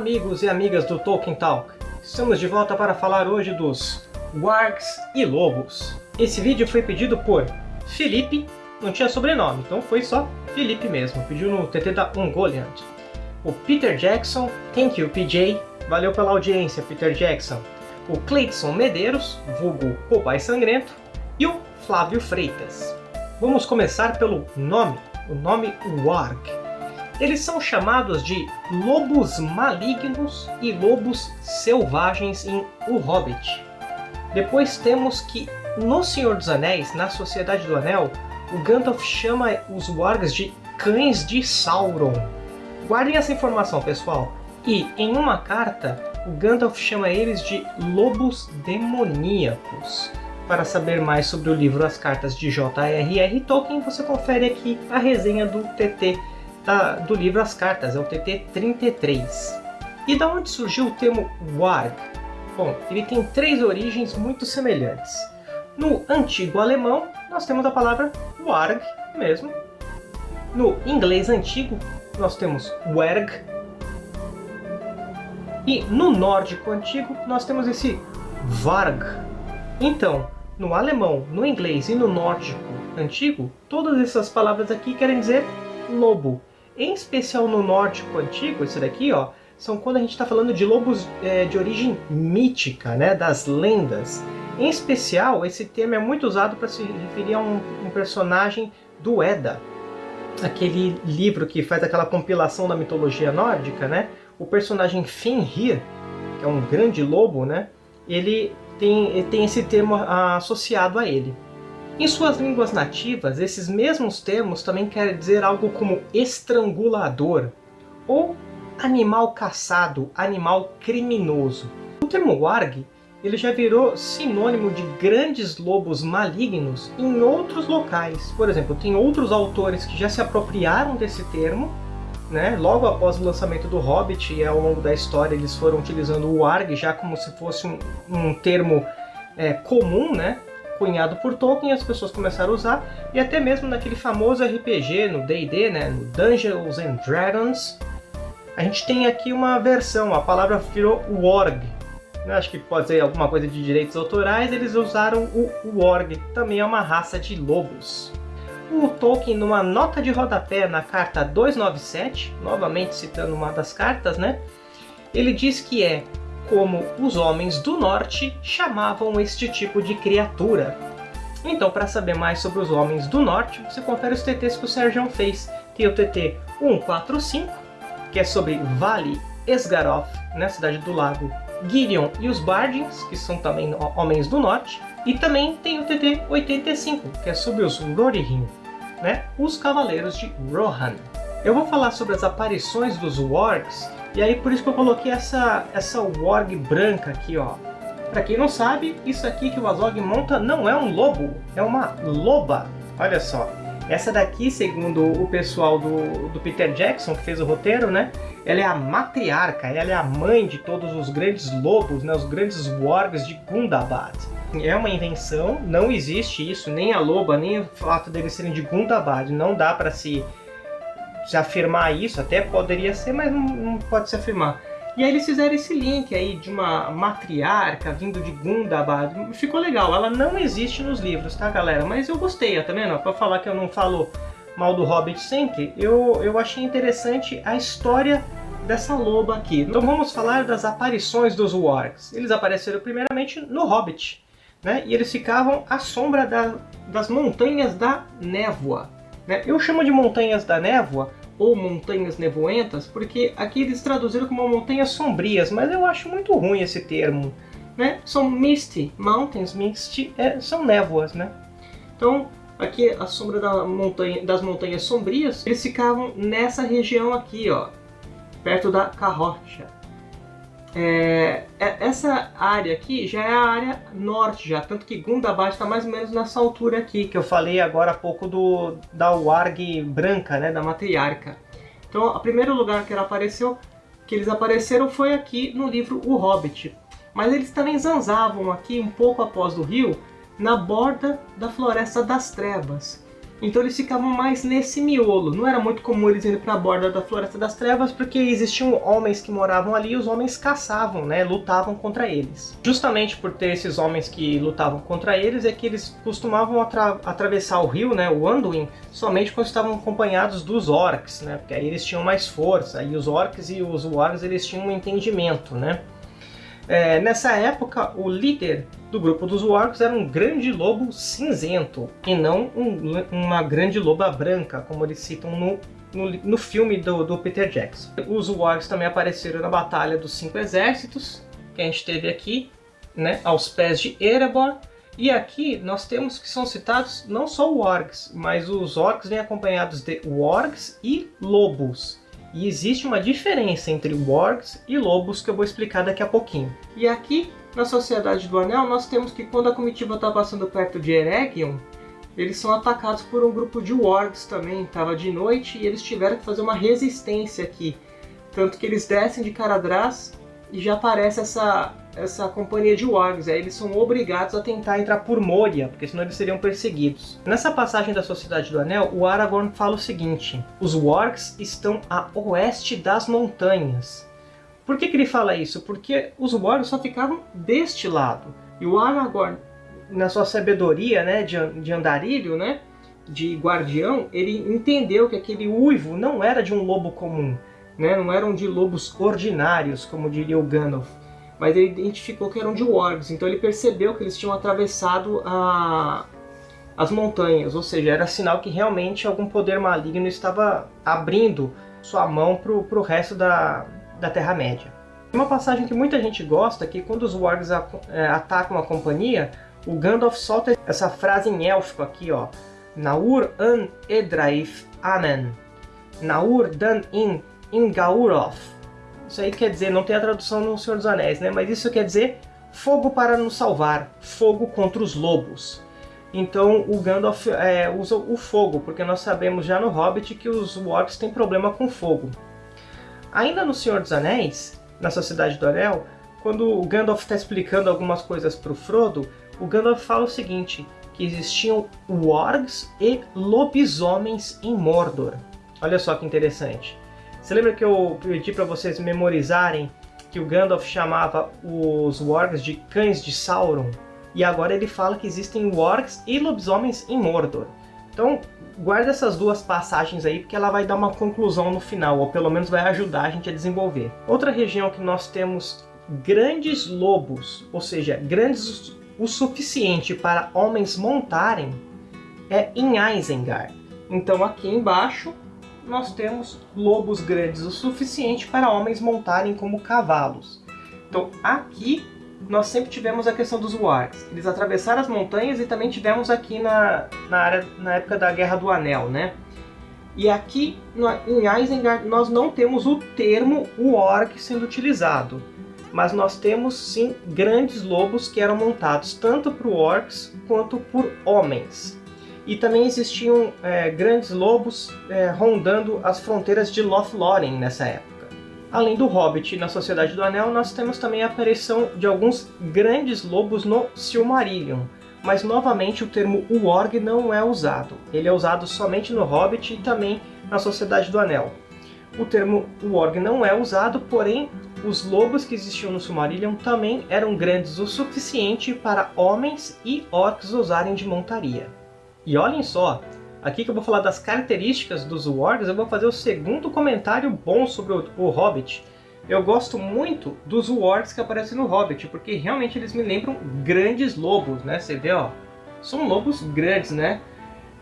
Amigos e amigas do Tolkien Talk. Estamos de volta para falar hoje dos Wargs e Lobos. Esse vídeo foi pedido por Felipe, não tinha sobrenome, então foi só Felipe mesmo, pediu no TT da Ungoliant. O Peter Jackson, thank you PJ, valeu pela audiência Peter Jackson. O Cleidson Medeiros, vulgo O Pai Sangrento, e o Flávio Freitas. Vamos começar pelo nome, o nome Warg. Eles são chamados de lobos malignos e lobos selvagens em O Hobbit. Depois temos que no Senhor dos Anéis, na Sociedade do Anel, o Gandalf chama os Wargs de cães de Sauron. Guardem essa informação, pessoal. E em uma carta, o Gandalf chama eles de lobos demoníacos. Para saber mais sobre o livro As Cartas de J.R.R. Tolkien, você confere aqui a resenha do TT da, do livro As Cartas, é o TT 33. E da onde surgiu o termo Warg? Bom, ele tem três origens muito semelhantes. No antigo alemão, nós temos a palavra Warg mesmo. No inglês antigo, nós temos Werg. E no nórdico antigo, nós temos esse Varg. Então, no alemão, no inglês e no nórdico antigo, todas essas palavras aqui querem dizer lobo. Em especial no nórdico antigo, esse daqui, ó, são quando a gente está falando de lobos é, de origem mítica, né, das lendas. Em especial, esse termo é muito usado para se referir a um, um, personagem do Edda, aquele livro que faz aquela compilação da mitologia nórdica, né? O personagem Fenrir, que é um grande lobo, né? Ele tem, tem esse termo associado a ele. Em suas línguas nativas, esses mesmos termos também querem dizer algo como estrangulador ou animal caçado, animal criminoso. O termo warg ele já virou sinônimo de grandes lobos malignos em outros locais. Por exemplo, tem outros autores que já se apropriaram desse termo, né? logo após o lançamento do Hobbit e ao longo da história eles foram utilizando o warg já como se fosse um, um termo é, comum, né? Cunhado por Tolkien, as pessoas começaram a usar, e até mesmo naquele famoso RPG, no D&D, né, no Dungeons and Dragons, a gente tem aqui uma versão, a palavra virou Warg. Acho que pode ser alguma coisa de direitos autorais, eles usaram o Warg, também é uma raça de lobos. O Tolkien, numa nota de rodapé na carta 297, novamente citando uma das cartas, né? Ele diz que é como os homens do norte chamavam este tipo de criatura. Então, para saber mais sobre os homens do norte, você confere os TTs que o Sérgio fez. Tem o TT 145, que é sobre Vale Esgaroth, na cidade do lago, Girion e os Bardins, que são também homens do norte, e também tem o TT 85, que é sobre os Rohirrim, né? os Cavaleiros de Rohan. Eu vou falar sobre as aparições dos Wargs e aí por isso que eu coloquei essa, essa Warg branca aqui, ó. Pra quem não sabe, isso aqui que o Azog monta não é um lobo, é uma loba. Olha só. Essa daqui, segundo o pessoal do, do Peter Jackson, que fez o roteiro, né? Ela é a matriarca, ela é a mãe de todos os grandes lobos, né? Os grandes wargs de Gundabad. É uma invenção, não existe isso, nem a loba, nem o fato deles serem de Gundabad. Não dá para se se afirmar isso, até poderia ser, mas não, não, pode se afirmar. E aí eles fizeram esse link aí de uma matriarca vindo de Gundabad. Ficou legal, ela não existe nos livros, tá galera? Mas eu gostei, tá vendo? Pra falar que eu não falo mal do Hobbit sempre, eu, eu achei interessante a história dessa loba aqui. Então vamos falar das aparições dos Wargs. Eles apareceram primeiramente no Hobbit, né? E eles ficavam à sombra da, das montanhas da névoa. Né? Eu chamo de montanhas da névoa ou montanhas nevoentas porque aqui eles traduziram como montanhas sombrias, mas eu acho muito ruim esse termo. Né? São misty mountains, misty é, são névoas, né? Então aqui a sombra da montanha, das montanhas sombrias, eles ficavam nessa região aqui, ó, perto da Carrocha. É, é, essa área aqui já é a área norte, já, tanto que Gundabad está mais ou menos nessa altura aqui, que eu falei agora há pouco do, da Warg branca, né, da matriarca. Então, o primeiro lugar que ela apareceu, que eles apareceram foi aqui no livro O Hobbit. Mas eles também zanzavam aqui, um pouco após do rio, na borda da Floresta das Trevas. Então eles ficavam mais nesse miolo. Não era muito comum eles irem para a borda da Floresta das Trevas, porque existiam homens que moravam ali e os homens caçavam, né? Lutavam contra eles. Justamente por ter esses homens que lutavam contra eles, é que eles costumavam atra atravessar o rio, né? O Anduin, somente quando estavam acompanhados dos orcs, né? Porque aí eles tinham mais força. E os orcs e os wargs, eles tinham um entendimento, né? É, nessa época, o líder do grupo dos Wargs era um grande lobo cinzento, e não um, uma grande loba branca, como eles citam no, no, no filme do, do, Peter Jackson. Os Wargs também apareceram na Batalha dos Cinco Exércitos, que a gente teve aqui, né, aos pés de Erebor, e aqui nós temos que são citados não só Wargs, mas os Orcs vêm acompanhados de Wargs e Lobos. E existe uma diferença entre wargs e lobos que eu vou explicar daqui a pouquinho. E aqui, na Sociedade do Anel, nós temos que quando a comitiva está passando perto de Eregion, eles são atacados por um grupo de wargs também. Estava de noite e eles tiveram que fazer uma resistência aqui. Tanto que eles descem de Caradras e já aparece essa essa companhia de wargs. Aí eles são obrigados a tentar entrar por Moria, porque senão eles seriam perseguidos. Nessa passagem da Sociedade do Anel, o Aragorn fala o seguinte: Os wargs estão a oeste das montanhas. Por que, que ele fala isso? Porque os wargs só ficavam deste lado. E o Aragorn, na sua sabedoria né, de, de andarilho, né, de guardião, ele entendeu que aquele uivo não era de um lobo comum. Né, não eram de lobos ordinários, como diria o Gandalf mas ele identificou que eram de wargs, então ele percebeu que eles tinham atravessado a, as montanhas, ou seja, era sinal que realmente algum poder maligno estava abrindo sua mão para o resto da, da Terra-média. Uma passagem que muita gente gosta é que quando os wargs é, atacam a companhia, o Gandalf solta essa frase em élfico aqui, ó. Naur an edraif anen. Naur dan in ingauroth. Isso aí quer dizer, não tem a tradução no Senhor dos Anéis, né? Mas isso quer dizer fogo para nos salvar, fogo contra os lobos. Então o Gandalf é, usa o fogo, porque nós sabemos já no Hobbit que os orcs têm problema com fogo. Ainda no Senhor dos Anéis, na Sociedade do Anel, quando o Gandalf está explicando algumas coisas para o Frodo, o Gandalf fala o seguinte, que existiam wargs e lobisomens em Mordor. Olha só que interessante. Você lembra que eu pedi para vocês memorizarem que o Gandalf chamava os wargs de cães de Sauron? E agora ele fala que existem wargs e lobisomens em Mordor. Então, guarda essas duas passagens aí, porque ela vai dar uma conclusão no final, ou pelo menos vai ajudar a gente a desenvolver. Outra região que nós temos grandes lobos, ou seja, grandes o suficiente para homens montarem, é em Isengard. Então aqui embaixo nós temos lobos grandes o suficiente para homens montarem como cavalos. Então aqui nós sempre tivemos a questão dos wargs. Eles atravessaram as montanhas e também tivemos aqui na, na, área, na época da Guerra do Anel, né? E aqui em Isengard nós não temos o termo warg sendo utilizado. Mas nós temos sim grandes lobos que eram montados tanto por orcs quanto por homens e também existiam é, grandes lobos é, rondando as fronteiras de Lothlórien nessa época. Além do Hobbit na Sociedade do Anel, nós temos também a aparição de alguns grandes lobos no Silmarillion, mas novamente o termo Uorg não é usado. Ele é usado somente no Hobbit e também na Sociedade do Anel. O termo Uorg não é usado, porém os lobos que existiam no Silmarillion também eram grandes o suficiente para homens e orcs usarem de montaria. E olhem só, aqui que eu vou falar das características dos wargs, eu vou fazer o segundo comentário bom sobre o, o Hobbit. Eu gosto muito dos wargs que aparecem no Hobbit, porque realmente eles me lembram grandes lobos, né? Você vê, ó, são lobos grandes, né?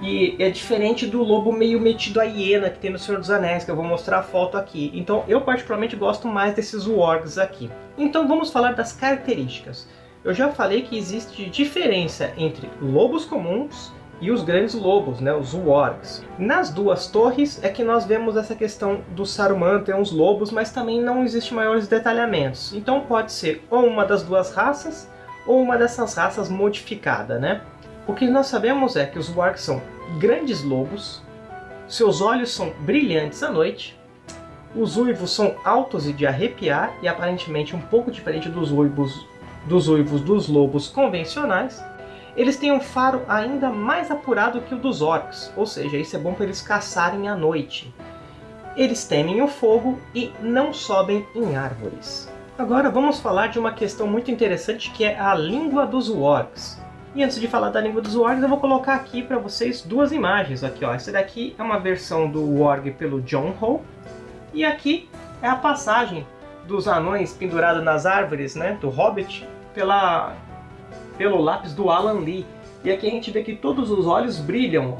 E é diferente do lobo meio metido a hiena que tem no Senhor dos Anéis, que eu vou mostrar a foto aqui. Então eu particularmente gosto mais desses wargs aqui. Então vamos falar das características. Eu já falei que existe diferença entre lobos comuns e os grandes lobos, né, os wargs. Nas duas torres é que nós vemos essa questão do Saruman ter uns lobos, mas também não existe maiores detalhamentos. Então pode ser ou uma das duas raças, ou uma dessas raças modificada, né? O que nós sabemos é que os wargs são grandes lobos, seus olhos são brilhantes à noite, os uivos são altos e de arrepiar, e aparentemente um pouco diferente dos uivos dos, uivos dos lobos convencionais, eles têm um faro ainda mais apurado que o dos orcs, ou seja, isso é bom para eles caçarem à noite. Eles temem o fogo e não sobem em árvores. Agora vamos falar de uma questão muito interessante que é a língua dos orcs. E antes de falar da língua dos wargs, eu vou colocar aqui para vocês duas imagens. Aqui, ó. Essa daqui é uma versão do warg pelo John Ho. E aqui é a passagem dos anões pendurados nas árvores, né, do Hobbit, pela, pelo lápis do Alan Lee. E aqui a gente vê que todos os olhos brilham.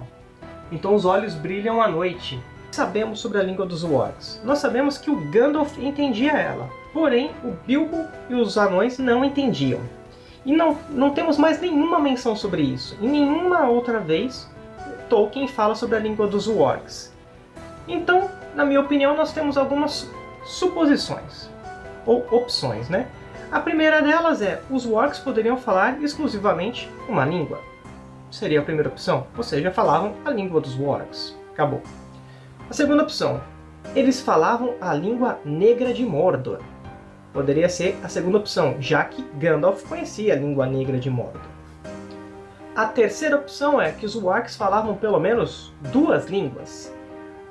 Então os olhos brilham à noite. O que sabemos sobre a língua dos wargs? Nós sabemos que o Gandalf entendia ela. Porém, o Bilbo e os anões não entendiam. E não, não temos mais nenhuma menção sobre isso. E nenhuma outra vez Tolkien fala sobre a língua dos Wargs. Então, na minha opinião, nós temos algumas suposições. Ou opções, né? A primeira delas é, os Wargs poderiam falar exclusivamente uma língua. Seria a primeira opção. Ou seja, falavam a língua dos Wargs. Acabou. A segunda opção, eles falavam a língua negra de Mordor poderia ser a segunda opção, já que Gandalf conhecia a língua negra de Mordor. A terceira opção é que os Wargs falavam pelo menos duas línguas,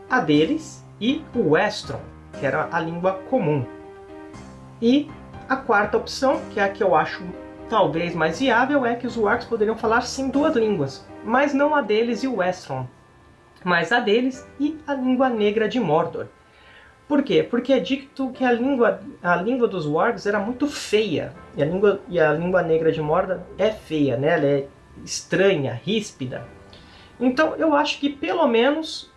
a deles e o Westron, que era a língua comum. E a quarta opção, que é a que eu acho talvez mais viável, é que os Wargs poderiam falar sim duas línguas, mas não a deles e o Westron, mas a deles e a língua negra de Mordor. Por quê? Porque é dito que a língua, a língua dos wargs era muito feia. E a língua, e a língua negra de Morda é feia, né? Ela é estranha, ríspida. Então eu acho que pelo menos,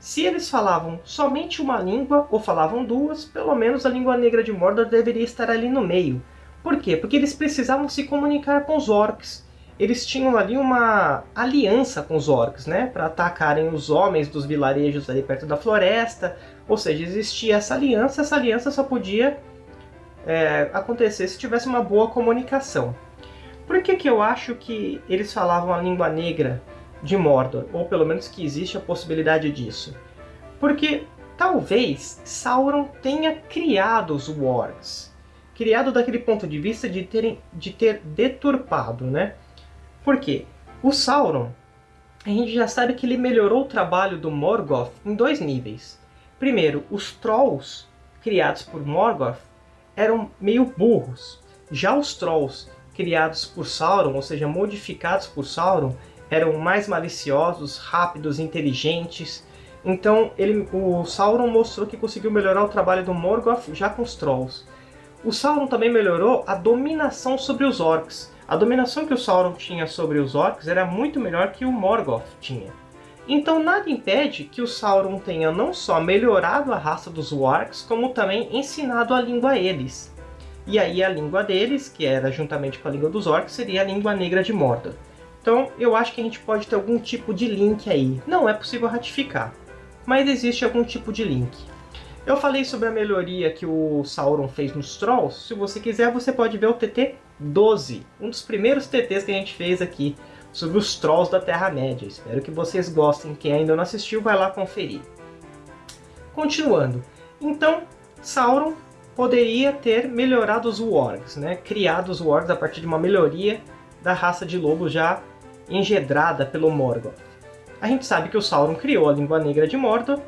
se eles falavam somente uma língua, ou falavam duas, pelo menos a língua negra de Mordor deveria estar ali no meio. Por quê? Porque eles precisavam se comunicar com os orcs. Eles tinham ali uma aliança com os orcs, né? Para atacarem os homens dos vilarejos ali perto da floresta, ou seja, existia essa aliança, essa aliança só podia é, acontecer se tivesse uma boa comunicação. Por que, que eu acho que eles falavam a língua negra de Mordor? Ou pelo menos que existe a possibilidade disso? Porque talvez Sauron tenha criado os Wargs. Criado daquele ponto de vista de, terem, de ter deturpado, né? Por quê? O Sauron, a gente já sabe que ele melhorou o trabalho do Morgoth em dois níveis. Primeiro, os Trolls criados por Morgoth eram meio burros. Já os Trolls criados por Sauron, ou seja, modificados por Sauron, eram mais maliciosos, rápidos, inteligentes. Então ele, o Sauron mostrou que conseguiu melhorar o trabalho do Morgoth já com os Trolls. O Sauron também melhorou a dominação sobre os Orcs. A dominação que o Sauron tinha sobre os Orcs era muito melhor que o Morgoth tinha. Então nada impede que o Sauron tenha não só melhorado a raça dos Wargs, como também ensinado a língua a eles. E aí a língua deles, que era juntamente com a língua dos Orcs, seria a língua negra de Mordor. Então eu acho que a gente pode ter algum tipo de link aí. Não é possível ratificar, mas existe algum tipo de link. Eu falei sobre a melhoria que o Sauron fez nos Trolls. Se você quiser, você pode ver o TT 12, um dos primeiros TTs que a gente fez aqui sobre os Trolls da Terra-média. Espero que vocês gostem. Quem ainda não assistiu, vai lá conferir. Continuando. Então, Sauron poderia ter melhorado os Wargs, né? criado os Wargs a partir de uma melhoria da raça de lobo já engedrada pelo Morgoth. A gente sabe que o Sauron criou a língua negra de Mordor.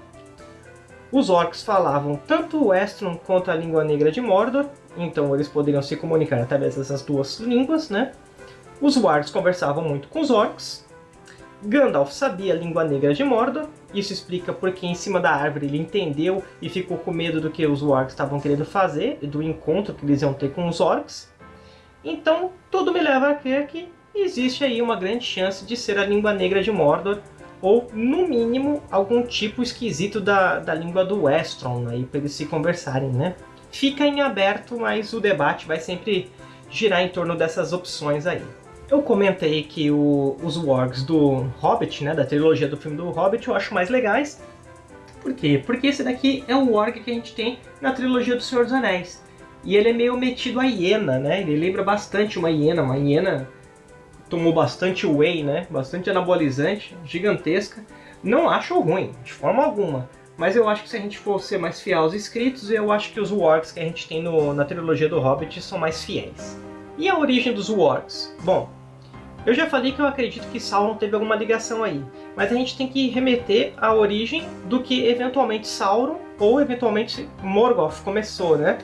Os orcs falavam tanto o Westron quanto a língua negra de Mordor, então eles poderiam se comunicar através dessas duas línguas, né? Os Wargs conversavam muito com os Orcs. Gandalf sabia a língua negra de Mordor. Isso explica porque em cima da árvore ele entendeu e ficou com medo do que os Wargs estavam querendo fazer, do encontro que eles iam ter com os Orcs. Então, tudo me leva a crer que existe aí uma grande chance de ser a língua negra de Mordor, ou, no mínimo, algum tipo esquisito da, da língua do Westron, aí, para eles se conversarem, né? Fica em aberto, mas o debate vai sempre girar em torno dessas opções aí. Eu comentei que o, os wargs do Hobbit, né, da trilogia do filme do Hobbit, eu acho mais legais. Por quê? Porque esse daqui é o warg que a gente tem na trilogia do Senhor dos Anéis. E ele é meio metido a hiena, né? Ele lembra bastante uma hiena. Uma hiena tomou bastante whey, né? Bastante anabolizante, gigantesca. Não acho ruim, de forma alguma. Mas eu acho que se a gente for ser mais fiel aos escritos, eu acho que os wargs que a gente tem no, na trilogia do Hobbit são mais fiéis. E a origem dos wargs? Bom, Eu já falei que eu acredito que Sauron teve alguma ligação aí, mas a gente tem que remeter à origem do que eventualmente Sauron ou eventualmente Morgoth começou, né?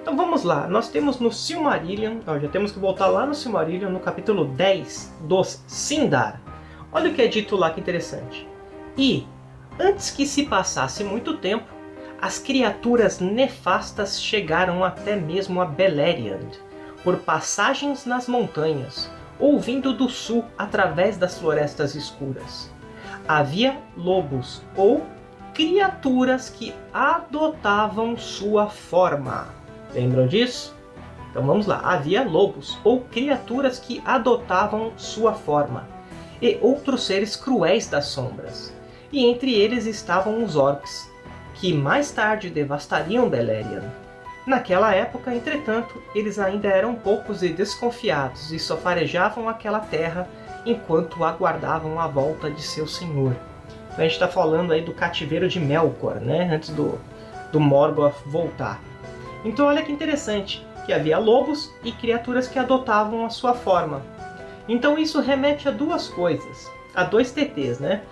Então vamos lá, nós temos no Silmarillion, ó, já temos que voltar lá no Silmarillion, no capítulo 10 dos Sindar. Olha o que é dito lá que interessante. E, antes que se passasse muito tempo, as criaturas nefastas chegaram até mesmo a Beleriand, por passagens nas montanhas, ou vindo do sul através das florestas escuras. Havia lobos ou criaturas que adotavam sua forma. Lembram disso? Então vamos lá. Havia lobos ou criaturas que adotavam sua forma e outros seres cruéis das sombras. E entre eles estavam os orcs, que mais tarde devastariam Beleriand. Naquela época, entretanto, eles ainda eram poucos e desconfiados e só farejavam aquela terra enquanto aguardavam a volta de seu senhor. Então a gente está falando aí do cativeiro de Melkor, né? antes do, do Morgoth voltar. Então olha que interessante, que havia lobos e criaturas que adotavam a sua forma. Então isso remete a duas coisas, a dois TTs, né?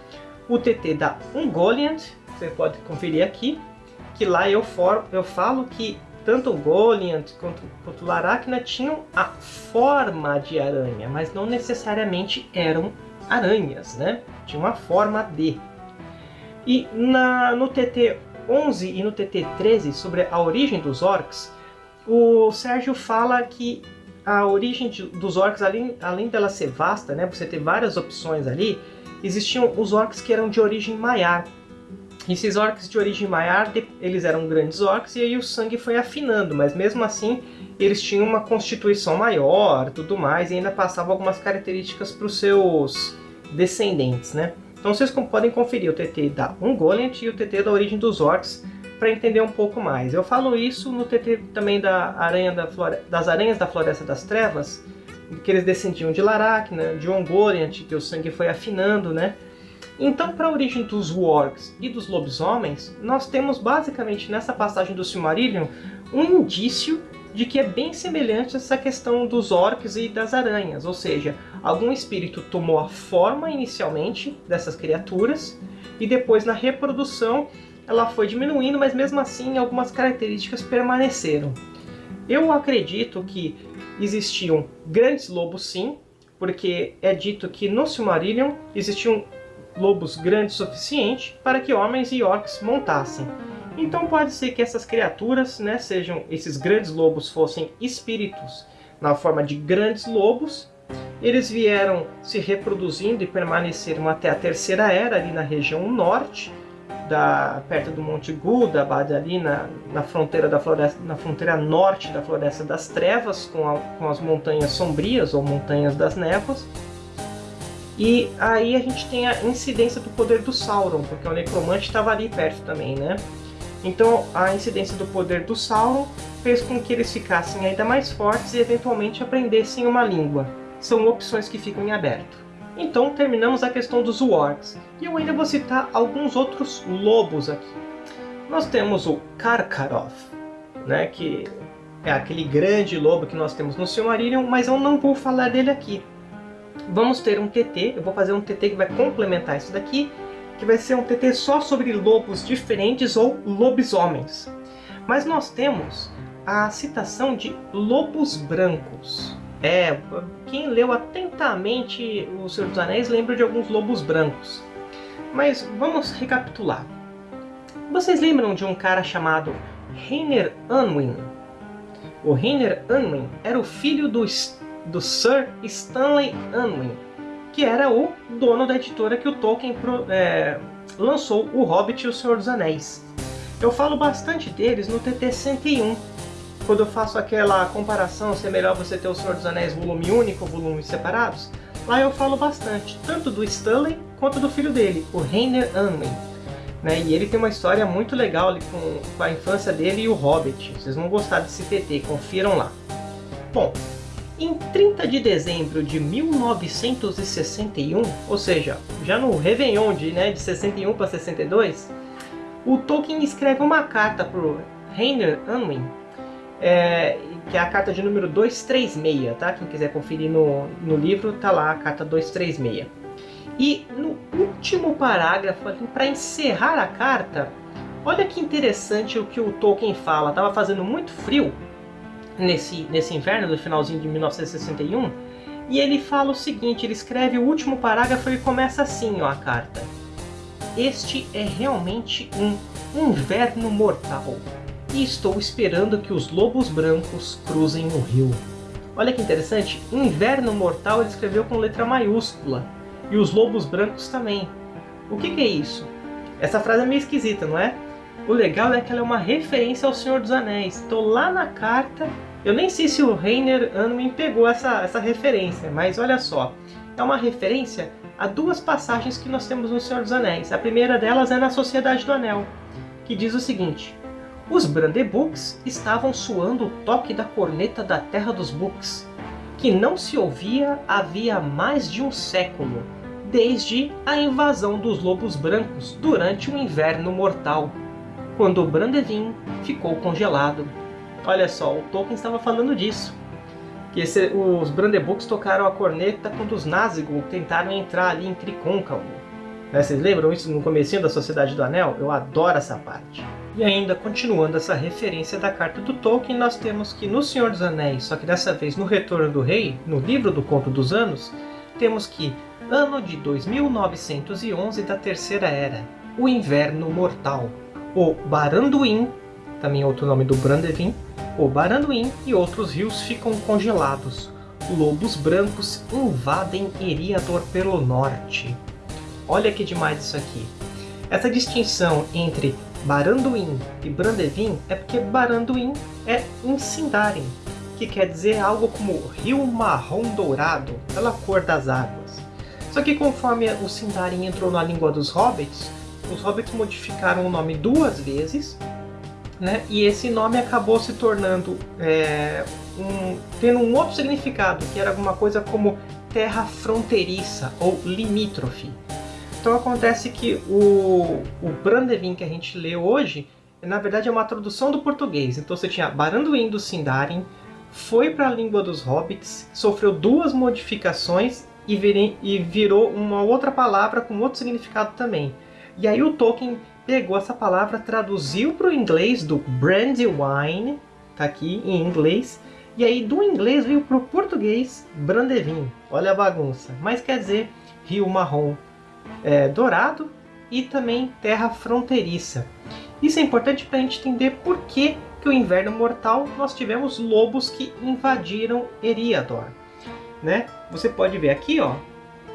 O TT da Ungoliant, você pode conferir aqui, que lá eu, for, eu falo que tanto o Goliant quanto, quanto o Laracna tinham a forma de aranha, mas não necessariamente eram aranhas, né? Tinham uma forma de. E na, no TT 11 e no TT 13, sobre a origem dos orcs, o Sérgio fala que a origem dos orcs, além, além dela ser vasta, né, você ter várias opções ali, existiam os orcs que eram de origem maiar, esses orcs de origem maiar, eles eram grandes orcs e aí o sangue foi afinando, mas mesmo assim eles tinham uma constituição maior, tudo mais, e ainda passavam algumas características para os seus descendentes, né? Então vocês podem conferir o TT da Ungoliant e o TT da origem dos orcs para entender um pouco mais. Eu falo isso no TT também da aranha da flore... das aranhas da Floresta das Trevas, que eles descendiam de Laracna, de Ungoliant, que o sangue foi afinando, né? Então, para a origem dos wargs e dos lobisomens, nós temos basicamente nessa passagem do Silmarillion um indício de que é bem semelhante a essa questão dos orcs e das aranhas, ou seja, algum espírito tomou a forma inicialmente dessas criaturas e depois na reprodução ela foi diminuindo, mas mesmo assim algumas características permaneceram. Eu acredito que existiam grandes lobos sim, porque é dito que no Silmarillion existiam lobos grandes o suficiente para que homens e orcs montassem. Então pode ser que essas criaturas, né, sejam esses grandes lobos fossem espíritos na forma de grandes lobos. Eles vieram se reproduzindo e permaneceram até a Terceira Era ali na região norte, da, perto do Monte Gudabad, ali na, na fronteira da floresta, na fronteira norte da Floresta das Trevas, com, a, com as montanhas sombrias ou montanhas das névoas. E aí a gente tem a incidência do poder do Sauron, porque o Necromante estava ali perto também, né? Então a incidência do poder do Sauron fez com que eles ficassem ainda mais fortes e eventualmente aprendessem uma língua. São opções que ficam em aberto. Então terminamos a questão dos Wargs, e eu ainda vou citar alguns outros lobos aqui. Nós temos o Karkaroth, né, que é aquele grande lobo que nós temos no Silmarillion, mas eu não vou falar dele aqui, vamos ter um TT, eu vou fazer um TT que vai complementar isso daqui, que vai ser um TT só sobre lobos diferentes ou lobisomens. Mas nós temos a citação de lobos brancos. É, quem leu atentamente O Senhor dos Anéis lembra de alguns lobos brancos. Mas vamos recapitular. Vocês lembram de um cara chamado Rainer Unwin? O Rainer Unwin era o filho do do Sir Stanley Unwin, que era o dono da editora que o Tolkien é, lançou O Hobbit e o Senhor dos Anéis. Eu falo bastante deles no TT 101, quando eu faço aquela comparação se é melhor você ter o Senhor dos Anéis volume único ou volumes separados, lá eu falo bastante, tanto do Stanley quanto do filho dele, o Rainer Unwin. Né? E ele tem uma história muito legal ali com, com a infância dele e o Hobbit. Vocês vão gostar desse TT, confiram lá. Bom, em 30 de dezembro de 1961, ou seja, já no Réveillon de, né, de 61 para 62, o Tolkien escreve uma carta para Rainer Unwin é, que é a carta de número 236, tá? Quem quiser conferir no, no livro, tá lá a carta 236. E no último parágrafo, para encerrar a carta, olha que interessante o que o Tolkien fala. Tava fazendo muito frio nesse, nesse inverno do finalzinho de 1961, e ele fala o seguinte, ele escreve o último parágrafo e começa assim ó, a carta. Este é realmente um inverno mortal, e estou esperando que os lobos brancos cruzem o rio. Olha que interessante, inverno mortal ele escreveu com letra maiúscula, e os lobos brancos também. O que, que é isso? Essa frase é meio esquisita, não é? O legal é que ela é uma referência ao Senhor dos Anéis. Estou lá na carta, eu nem sei se o Reiner Anmin pegou essa, essa referência, mas olha só. É uma referência a duas passagens que nós temos no Senhor dos Anéis. A primeira delas é na Sociedade do Anel, que diz o seguinte. Os Brandebucks estavam suando o toque da corneta da Terra dos Books, que não se ouvia havia mais de um século, desde a invasão dos lobos brancos durante o inverno mortal, quando Brandevin ficou congelado. Olha só, o Tolkien estava falando disso. Que esse, os Brandebucks tocaram a corneta quando os Nazgûl tentaram entrar ali em Tricôncavo. Né, vocês lembram isso no comecinho da Sociedade do Anel? Eu adoro essa parte. E ainda continuando essa referência da carta do Tolkien, nós temos que no Senhor dos Anéis, só que dessa vez no Retorno do Rei, no livro do Conto dos Anos, temos que ano de 2911 da Terceira Era, o Inverno Mortal. O Baranduin, também outro nome do Brandevin, o Baranduin e outros rios ficam congelados. Lobos brancos invadem Eriador pelo norte. Olha que demais isso aqui. Essa distinção entre Baranduin e Brandevin é porque Baranduin é em Sindarin, que quer dizer algo como rio marrom dourado, pela cor das águas. Só que conforme o Sindarin entrou na língua dos Hobbits, os Hobbits modificaram o nome duas vezes, né? e esse nome acabou se tornando, é, um, tendo um outro significado, que era alguma coisa como terra fronteiriça ou limítrofe. Então acontece que o, o Brandevin que a gente lê hoje, na verdade é uma tradução do português. Então você tinha Baranduin do Sindarin, foi para a língua dos Hobbits, sofreu duas modificações e, e virou uma outra palavra com outro significado também. E aí o Tolkien pegou essa palavra, traduziu para o inglês do Brandywine, tá aqui em inglês, e aí do inglês veio para o português Brandevin. Olha a bagunça. Mas quer dizer rio marrom é, dourado e também terra fronteiriça. Isso é importante para a gente entender por que, que o inverno mortal nós tivemos lobos que invadiram Eriador né? Você pode ver aqui, ó,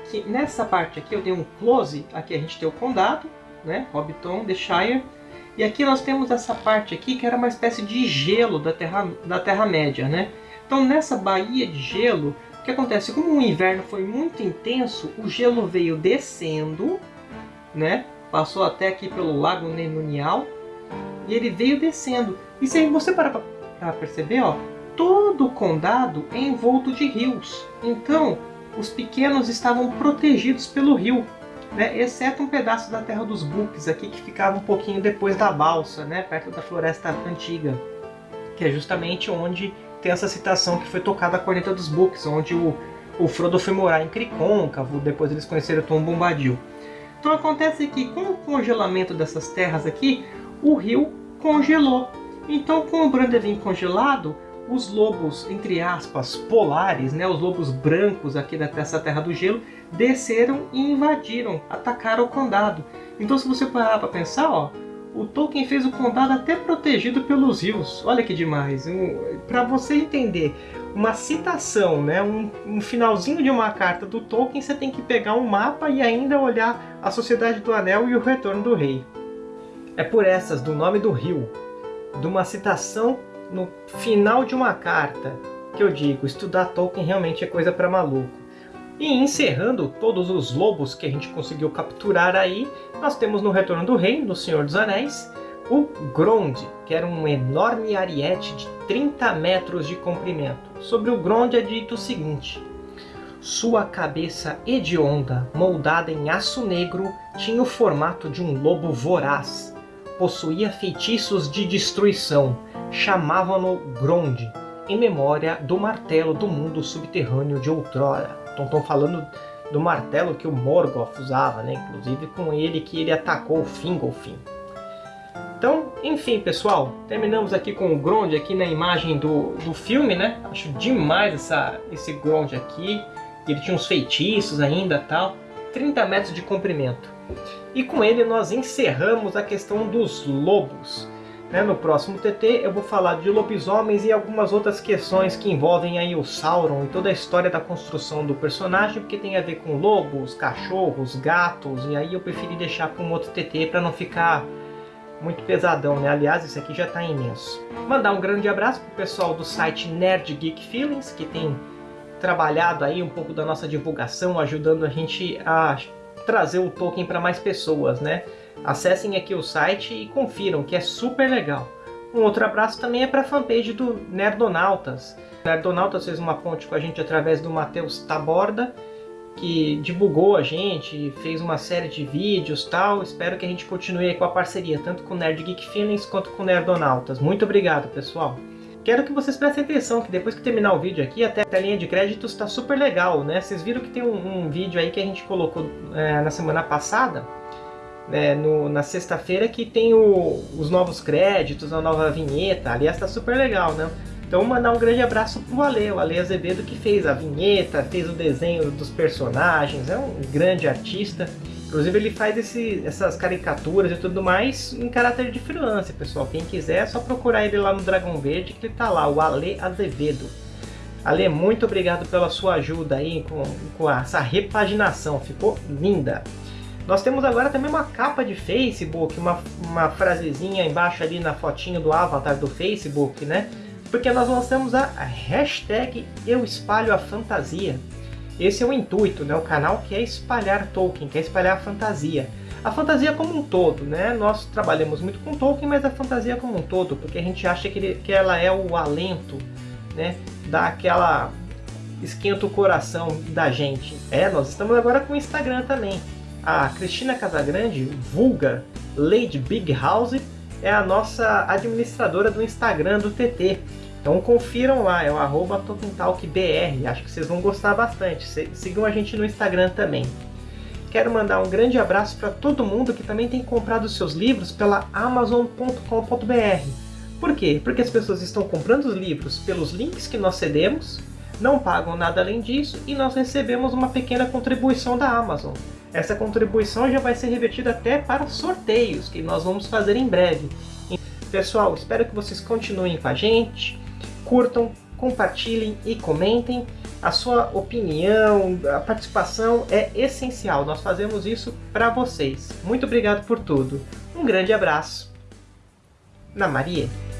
que nessa parte aqui eu dei um close, aqui a gente tem o condado, né? Hobbiton, The Shire, e aqui nós temos essa parte aqui que era uma espécie de gelo da Terra, da Terra Média, né? Então nessa baía de gelo, o que acontece? Como o inverno foi muito intenso, o gelo veio descendo, né? Passou até aqui pelo Lago Nenunial, e ele veio descendo. E se você parar para perceber, ó, todo o condado é envolto de rios. Então, os pequenos estavam protegidos pelo rio, né? exceto um pedaço da terra dos Books aqui que ficava um pouquinho depois da balsa, né? perto da floresta antiga, que é justamente onde tem essa citação que foi tocada a corneta dos Books, onde o, o Frodo foi morar em Cricôncavo, depois eles conheceram Tom Bombadil. Então acontece que com o congelamento dessas terras aqui, o rio congelou. Então com o Brandevin congelado, os lobos, entre aspas, polares, né, os lobos brancos aqui dessa Terra do Gelo, desceram e invadiram, atacaram o condado. Então se você parar para pensar, ó, o Tolkien fez o condado até protegido pelos rios. Olha que demais. Um, para você entender uma citação, né, um, um, finalzinho de uma carta do Tolkien, você tem que pegar um mapa e ainda olhar a Sociedade do Anel e o Retorno do Rei. É por essas, do nome do rio, de uma citação no final de uma carta que eu digo, estudar Tolkien realmente é coisa para maluco. E encerrando todos os lobos que a gente conseguiu capturar aí, nós temos no Retorno do Rei, no Senhor dos Anéis, o Grond, que era um enorme ariete de 30 metros de comprimento. Sobre o Grond é dito o seguinte, sua cabeça hedionda, moldada em aço negro, tinha o formato de um lobo voraz. Possuía feitiços de destruição, chamavam-no Gronde, em memória do martelo do mundo subterrâneo de outrora. Então estão falando do martelo que o Morgoth usava, né? inclusive com ele que ele atacou o Fingolfin. Então, enfim, pessoal, terminamos aqui com o Grond aqui na imagem do, do filme, né? Acho demais essa, esse Grond aqui. Ele tinha uns feitiços ainda tal. 30 metros de comprimento. E com ele nós encerramos a questão dos lobos. Né? No próximo TT eu vou falar de lobisomens e algumas outras questões que envolvem aí o Sauron e toda a história da construção do personagem, porque tem a ver com lobos, cachorros, gatos, e aí eu preferi deixar para um outro TT para não ficar muito pesadão, né? Aliás, isso aqui já está imenso. Mandar um grande abraço pro pessoal do site Nerd Geek Feelings, que tem trabalhado aí um pouco da nossa divulgação, ajudando a gente a trazer o Tolkien para mais pessoas, né? Acessem aqui o site e confiram, que é super legal. Um outro abraço também é para a fanpage do Nerdonautas. O Nerdonautas fez uma ponte com a gente através do Matheus Taborda, que divulgou a gente, fez uma série de vídeos tal. Espero que a gente continue com a parceria, tanto com o Nerd Geek Feelings quanto com o Nerdonautas. Muito obrigado, pessoal! Quero que vocês prestem atenção que depois que terminar o vídeo aqui, até a linha de créditos está super legal, né? Vocês viram que tem um, um vídeo aí que a gente colocou é, na semana passada, né, no, na sexta-feira, que tem o, os novos créditos, a nova vinheta. Aliás, está super legal, né? Então mandar um grande abraço pro Ale, o Ale Azevedo que fez a vinheta, fez o desenho dos personagens, é um grande artista. Inclusive ele faz esse, essas caricaturas e tudo mais em caráter de freelancer, pessoal. Quem quiser é só procurar ele lá no Dragão Verde que ele tá lá, o Ale Azevedo. Ale, muito obrigado pela sua ajuda aí com, com essa repaginação, ficou linda. Nós temos agora também uma capa de Facebook, uma, uma frasezinha embaixo ali na fotinho do avatar do Facebook, né? porque nós lançamos a hashtag Eu Espalho a Fantasia. Esse é o intuito, né? O canal quer espalhar Tolkien, quer espalhar a fantasia. A fantasia como um todo, né? Nós trabalhamos muito com Tolkien, mas a fantasia como um todo, porque a gente acha que, ele, que ela é o alento, né? Dá aquela... esquenta o coração da gente. É, nós estamos agora com o Instagram também. A Cristina Casagrande, vulga Lady Big House, é a nossa administradora do Instagram do TT. Então confiram lá, é o arroba acho que vocês vão gostar bastante. Sigam a gente no Instagram também. Quero mandar um grande abraço para todo mundo que também tem comprado seus livros pela Amazon.com.br. Por quê? Porque as pessoas estão comprando os livros pelos links que nós cedemos, não pagam nada além disso e nós recebemos uma pequena contribuição da Amazon. Essa contribuição já vai ser revertida até para sorteios que nós vamos fazer em breve. Pessoal, espero que vocês continuem com a gente curtam, compartilhem e comentem. A sua opinião, a participação é essencial. Nós fazemos isso para vocês. Muito obrigado por tudo. Um grande abraço. Na Maria.